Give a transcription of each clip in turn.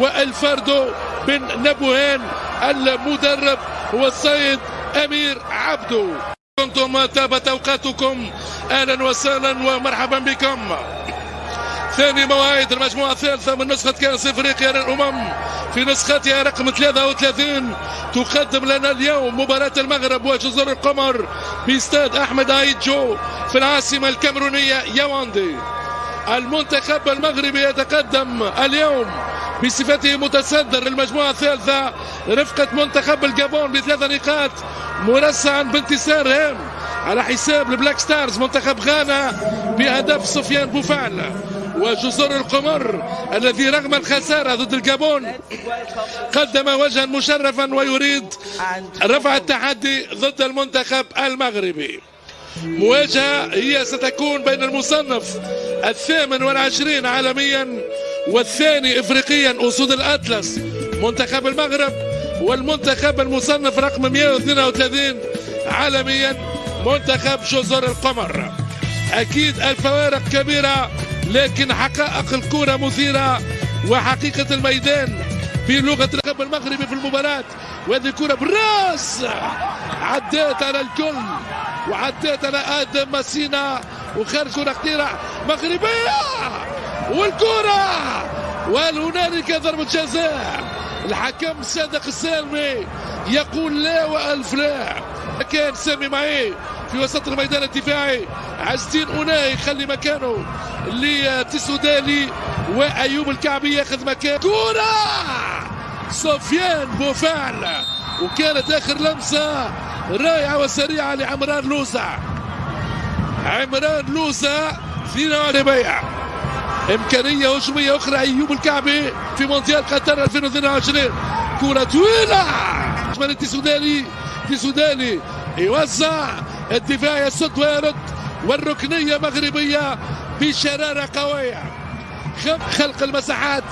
والفردو بن نبوهان المدرب هو السيد أمير عبدو. كنتم تابت اوقاتكم أهلا وسهلا ومرحبا بكم. ثاني مواعيد المجموعة الثالثة من نسخة كأس إفريقيا للأمم. في نسختها رقم 33 تقدم لنا اليوم مباراة المغرب وجزر القمر باستاد أحمد عيد جو في العاصمة الكاميرونية ياوندي. المنتخب المغربي يتقدم اليوم بصفته متصدر المجموعة الثالثة رفقة منتخب الجابون بثلاث نقاط مرسعا بانتصار هام على حساب ال Black Stars منتخب غانا بهدف سفيان بوفال. وجزر القمر الذي رغم الخسارة ضد الجابون قدم وجها مشرفا ويريد رفع التحدي ضد المنتخب المغربي. مواجهة هي ستكون بين المصنف الثامن والعشرين عالميا والثاني افريقيا أسود الأطلس منتخب المغرب والمنتخب المصنف رقم 132 عالميا منتخب جزر القمر. أكيد الفوارق كبيرة لكن حقائق الكره مثيرة وحقيقة الميدان بلغه المنتخب المغربي في المباراة. وهذه كره بالراس عدات على الكل وعدات على آدم مسينا وخارج كرة خطيره مغربية! والكرة! وهل هنالك ضربة جزاء؟ الحكم صادق السالمي يقول لا وألف لا. كان سامي معي في وسط الميدان الدفاعي. عز الدين أوناي يخلي مكانه لتسودالي وأيوب الكعبي يأخذ مكان. كرة! سفيان بوفعل وكانت آخر لمسة رائعة وسريعة لعمران لوزع عمران لوزع في بيع إمكانية هجومية أخرى ايوب الكعبي في مونديال قطر 2022 كرة طويلة. من التسوداني التسوداني يوزع الدفاع يسد ويرد والركنية مغربية بشرارة قوية. خلق المساحات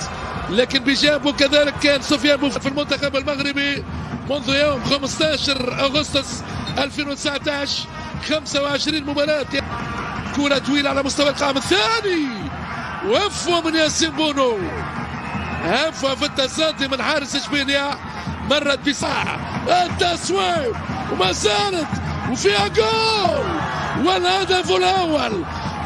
لكن بجانبه كذلك كان سفيان في المنتخب المغربي منذ يوم 15 أغسطس 2019 25 مباراة. كرة طويلة على مستوى القائم الثاني! وفوة من ياسين بونو هفوة في التصدي من حارس اشبيليا مرت بساعة التسويق وما زالت وفيها جول. والهدف الأول.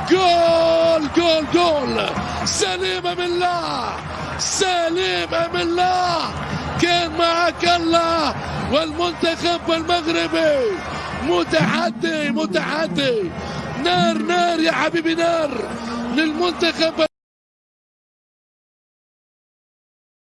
جول جول جول. سليم من الله سليم من الله. كان معك الله والمنتخب المغربي. متحدي متحدي. نار نار يا حبيبي نار للمنتخب